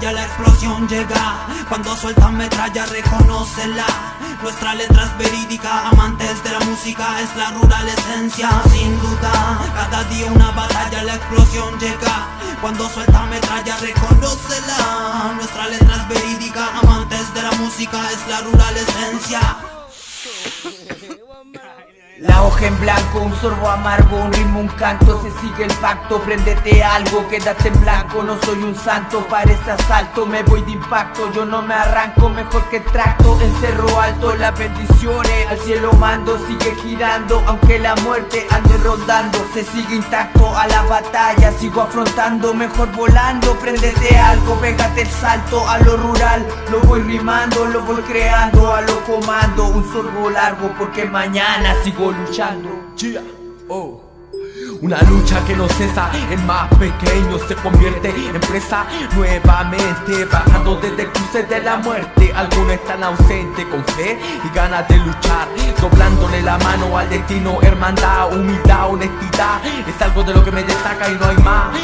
batalla la explosión llega. Cuando suelta metralla reconócela. Nuestra letra es verídica, amantes de la música es la rural esencia Sin duda, cada día una batalla la explosión llega. Cuando suelta metralla reconócela. Nuestra letra es verídica, amantes de la música es la rural esencia la hoja en blanco, un sorbo amargo, un ritmo, un canto Se sigue el pacto, préndete algo, quédate en blanco No soy un santo, parece asalto, me voy de impacto Yo no me arranco, mejor que tracto Encerro alto las bendiciones Al cielo mando, sigue girando Aunque la muerte ande rondando Se sigue intacto a la batalla Sigo afrontando, mejor volando Préndete algo, pégate el salto A lo rural, lo voy rimando Lo voy creando, a lo comando Un sorbo largo porque mañana sigo luchando. Oh. Una lucha que no cesa, el más pequeño se convierte en presa. Nuevamente Bajando desde el cruce de la muerte. Algunos están ausentes con fe y ganas de luchar. Doblándole la mano al destino, hermandad, humildad, honestidad. Es algo de lo que me destaca y no hay más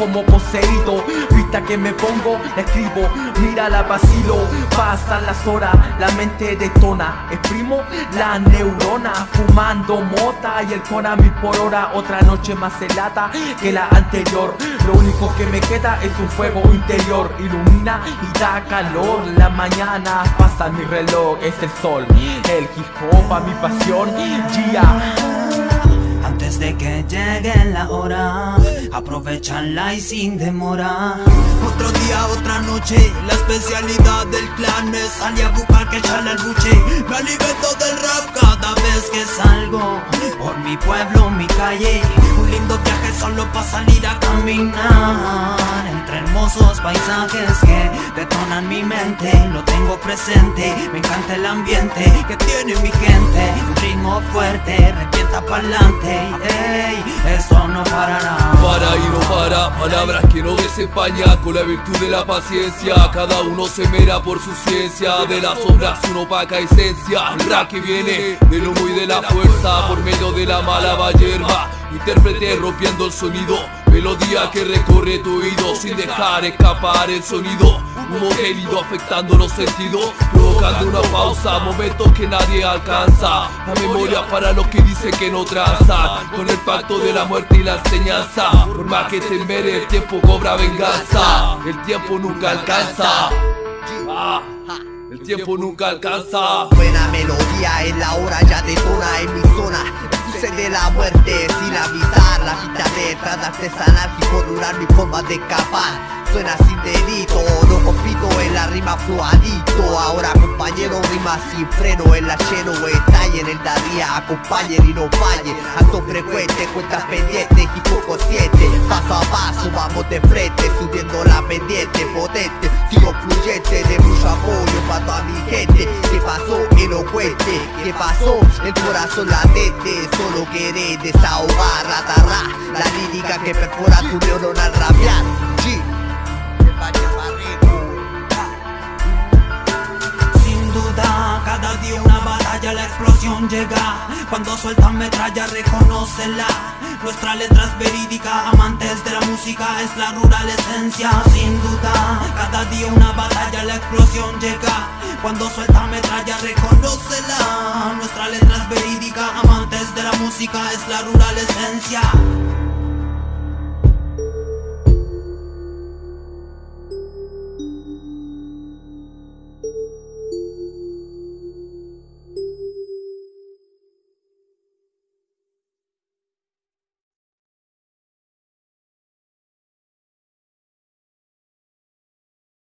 como poseído, vista que me pongo, escribo. Mira la vacilo, pasan las horas, la mente detona. Exprimo la neurona, fumando mota y el cora mi por hora. Otra noche más helada que la anterior. Lo único que me queda es un fuego interior. Ilumina y da calor. La mañana pasa mi reloj, es el sol. El hip mi pasión, Antes de que llegue la hora Aprovechanla y sin demora. Otro día, otra noche La especialidad del clan Me salí a buscar que echarle el buche. Me alimento del rap cada vez que salgo. Por mi pueblo, mi calle Un lindo viaje solo para salir a caminar hermosos paisajes que detonan mi mente. Lo tengo presente, me encanta el ambiente Que tiene mi gente. Un ritmo fuerte, revienta pa'lante. Ey, eso no parará. Para y no para, palabras que no desempaña. Con la virtud de la paciencia Cada uno se mera por su ciencia. De las sombras una opaca esencia. El que viene del humo y de la fuerza Por medio de la mala hierba. Intérprete rompiendo el sonido Melodía que recorre tu oído sin dejar escapar el sonido. Humo gélido afectando los sentidos Provocando una pausa, momentos que nadie alcanza. La memoria para los que dicen que no tranza Con el pacto de la muerte y la enseñanza Por más que te mere, el tiempo cobra venganza. El tiempo nunca alcanza. El tiempo nunca alcanza. Buena melodía en la hora ya detona en mi zona de la muerte. Sin avisar La vida detrás de artesanal y por durar mi forma de escapar. Suena sin delito, no compito en la rima fluadito. Ahora compañero rima sin freno En la lleno estalle en el día Acompañen y no fallen Alto frecuente, cuentas pendientes y poco siete Paso a paso vamos de frente Subiendo la pendiente potente. Sigo fluyente de mucho apoyo para toda mi gente. ¿Qué pasó? Que no cuente. ¿Qué pasó? El corazón latente Solo quiere desahogar, ratarra La lírica que perfora tu neurón al rabiar la explosión llega. Cuando sueltan metralla, reconócela. Nuestra letra es verídica, amantes de la música es la rural esencia Sin duda, cada día una batalla, la explosión llega. Cuando sueltan metralla, reconócela. Nuestra letra es verídica, amantes de la música es la rural esencia